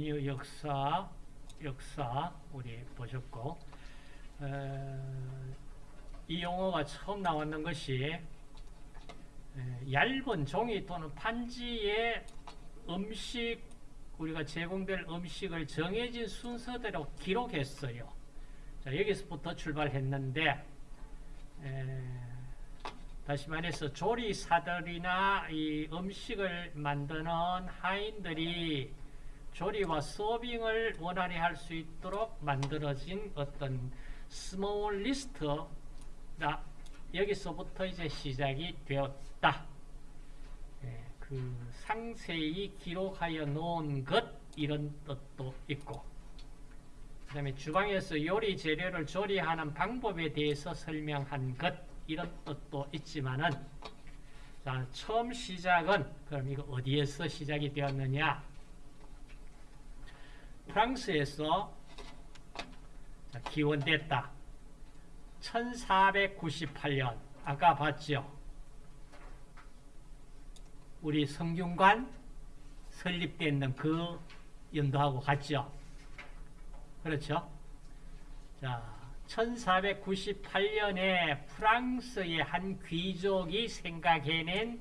메뉴 역사, 역사 우리 보셨고 에, 이 용어가 처음 나왔는 것이 에, 얇은 종이 또는 판지에 음식 우리가 제공될 음식을 정해진 순서대로 기록했어요. 자, 여기서부터 출발했는데 에, 다시 말해서 조리사들이나 이 음식을 만드는 하인들이 조리와 서빙을 원활히 할 수 있도록 만들어진 어떤 small list다. 여기서부터 이제 시작이 되었다. 예, 그 상세히 기록하여 놓은 것 이런 뜻도 있고 그 다음에 주방에서 요리 재료를 조리하는 방법에 대해서 설명한 것 이런 뜻도 있지만은 자, 처음 시작은 그럼 이거 어디에서 시작이 되었느냐 프랑스에서 자, 기원됐다. 1498년. 아까 봤죠? 우리 성균관 설립되는 그 연도하고 같죠? 그렇죠? 자 1498년에 프랑스의 한 귀족이 생각해낸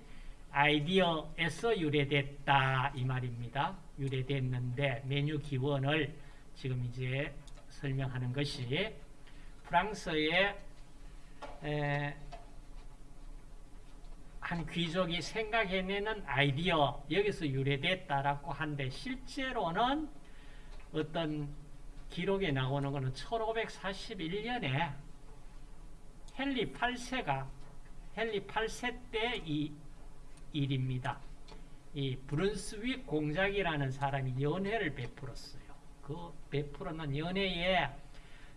아이디어에서 유래됐다. 이 말입니다. 유래됐는데 메뉴 기원을 지금 이제 설명하는 것이 프랑스의 한 귀족이 생각해내는 아이디어 여기서 유래됐다라고 한데 실제로는 어떤 기록에 나오는 것은 1541년에 헨리 8세가 헨리 8세 때 이 일입니다. 이 브룬스윅 공작이라는 사람이 연회를 베풀었어요. 그 베풀었는 연회에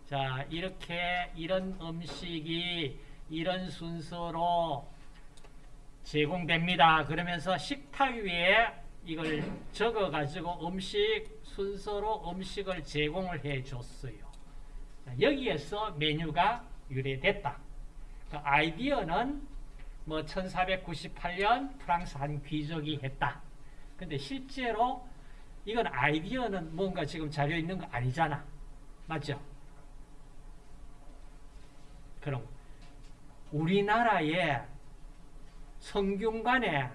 자 이렇게 이런 음식이 이런 순서로 제공됩니다. 그러면서 식탁 위에 이걸 적어가지고 음식 순서로 음식을 제공을 해줬어요. 여기에서 메뉴가 유래됐다. 그 아이디어는 뭐 1498년 프랑스 한 귀족이 했다. 근데 실제로 이건 아이디어는 뭔가 지금 자료 있는 거 아니잖아. 맞죠? 그럼 우리나라의 성균관에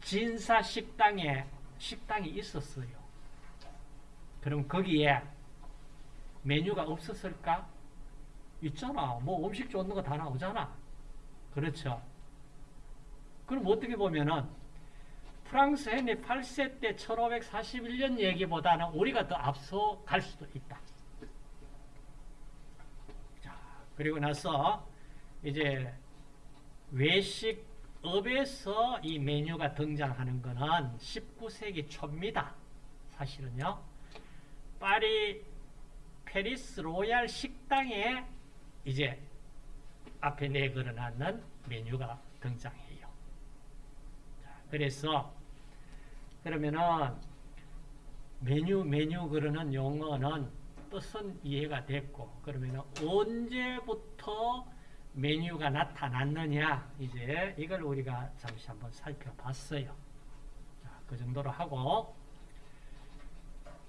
진사 식당에 식당이 있었어요. 그럼 거기에 메뉴가 없었을까? 있잖아. 뭐 음식 좋은 거 다 나오잖아. 그렇죠. 그럼 어떻게 보면은 프랑스 헨리 8세 때 1541년 얘기보다는 우리가 더 앞서 갈 수도 있다. 자, 그리고 나서 이제 외식업에서 이 메뉴가 등장하는 것은 19세기 초입니다. 사실은요. 파리 페리스 로얄 식당에 이제 앞에 내걸어놨는 메뉴가 등장해요. 자, 그래서 그러면은 메뉴 메뉴 그러는 용어는 뜻은 이해가 됐고 그러면은 언제부터 메뉴가 나타났느냐 이제 이걸 우리가 잠시 한번 살펴봤어요. 자, 그 정도로 하고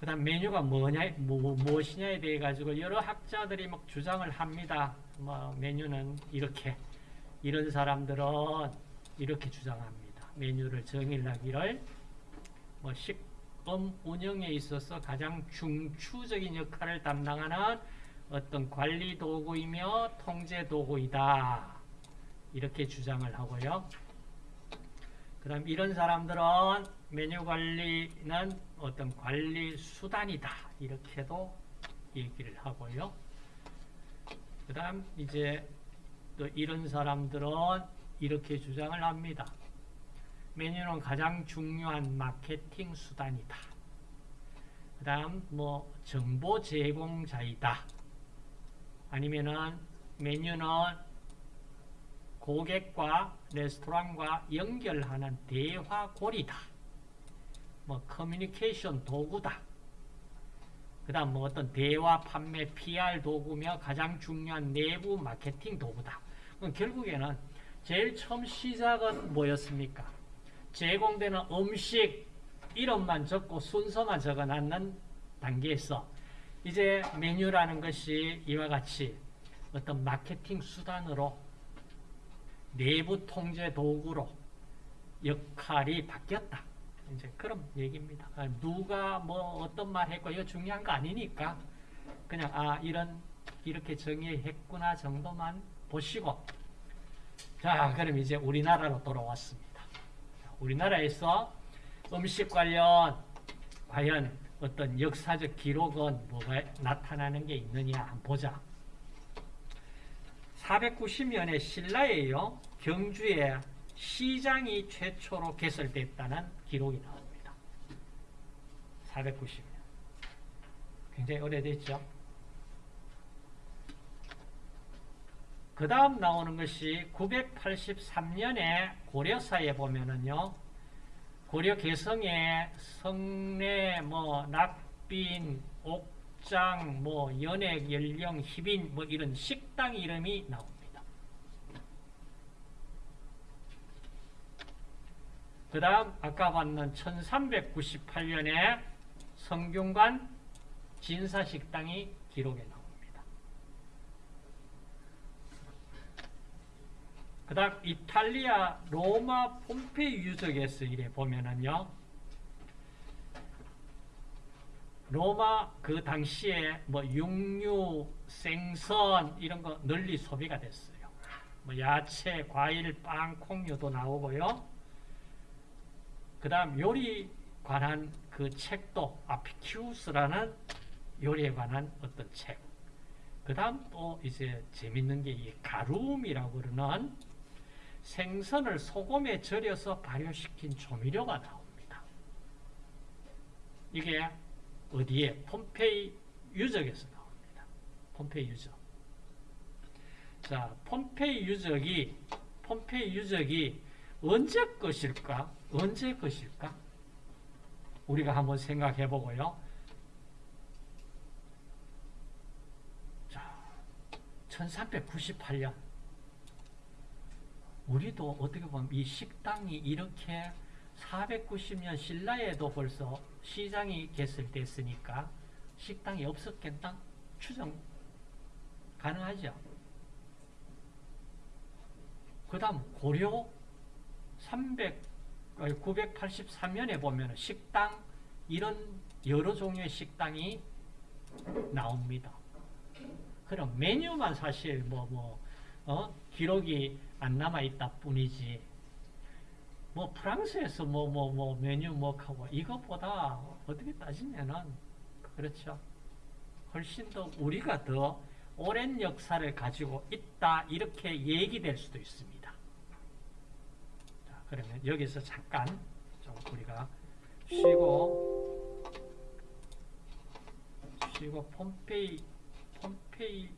그 다음 메뉴가 뭐냐, 뭐, 무엇이냐에 대해 가지고 여러 학자들이 막 주장을 합니다. 뭐 메뉴는 이렇게 이런 사람들은 이렇게 주장합니다. 메뉴를 정의하기를 뭐 식품 운영에 있어서 가장 중추적인 역할을 담당하는 어떤 관리 도구이며 통제 도구이다. 이렇게 주장을 하고요. 그 다음 이런 사람들은 메뉴 관리는 어떤 관리 수단이다. 이렇게도 얘기를 하고요. 그 다음 이제 또 이런 사람들은 이렇게 주장을 합니다. 메뉴는 가장 중요한 마케팅 수단이다. 그 다음 뭐 정보 제공자이다. 아니면은 메뉴는 고객과 레스토랑과 연결하는 대화고리다. 뭐 커뮤니케이션 도구다. 그 다음 뭐 어떤 대화, 판매, PR 도구며 가장 중요한 내부 마케팅 도구다. 그럼 결국에는 제일 처음 시작은 뭐였습니까? 제공되는 음식 이름만 적고 순서만 적어놨는 단계에서 이제 메뉴라는 것이 이와 같이 어떤 마케팅 수단으로 내부 통제 도구로 역할이 바뀌었다. 이제 그런 얘기입니다. 아, 누가 뭐 어떤 말 했고 이거 중요한 거 아니니까 그냥 아 이런 이렇게 정의했구나 정도만 보시고 자 그럼 이제 우리나라로 돌아왔습니다. 우리나라에서 음식 관련 과연 어떤 역사적 기록은 뭐가 나타나는 게 있느냐 한번 보자. 490년에 신라에요. 경주에 시장이 최초로 개설됐다는 기록이 나옵니다. 490년. 굉장히 오래됐죠. 그 다음 나오는 것이 983년에 고려사에 보면은요, 고려 개성에 성내, 뭐, 낙빈, 옥장, 뭐, 연액, 연령, 희빈, 뭐, 이런 식당 이름이 나옵니다. 그 다음, 아까 봤는 1398년에 성균관 진사식당이 기록에 나옵니다. 그 다음 이탈리아 로마 폼페이 유적에서 이래 보면은요 로마 그 당시에 뭐 육류, 생선 이런 거 널리 소비가 됐어요. 뭐 야채, 과일, 빵, 콩류도 나오고요. 그 다음 요리 관한 그 책도 아피키우스라는 요리에 관한 어떤 책. 그 다음 또 이제 재밌는 게 이 가룸이라고 그러는 생선을 소금에 절여서 발효시킨 조미료가 나옵니다. 이게 어디에? 폼페이 유적에서 나옵니다. 폼페이 유적. 자, 폼페이 유적이, 폼페이 유적이 언제 것일까? 언제 것일까? 우리가 한번 생각해 보고요. 자, 1398년. 우리도 어떻게 보면 이 식당이 이렇게 490년 신라에도 벌써 시장이 개설됐으니까 식당이 없었겠나? 추정 가능하죠. 그 다음 고려 300, 983년에 보면 식당 이런 여러 종류의 식당이 나옵니다. 그럼 메뉴만 사실 뭐, 뭐, 어? 기록이 안 남아있다 뿐이지. 뭐, 프랑스에서 뭐, 뭐, 뭐, 메뉴 뭐 하고, 이것보다 어떻게 따지면은, 그렇죠. 훨씬 더 우리가 더 오랜 역사를 가지고 있다, 이렇게 얘기될 수도 있습니다. 자, 그러면 여기서 잠깐 좀 우리가 쉬고, 쉬고, 폼페이, 폼페이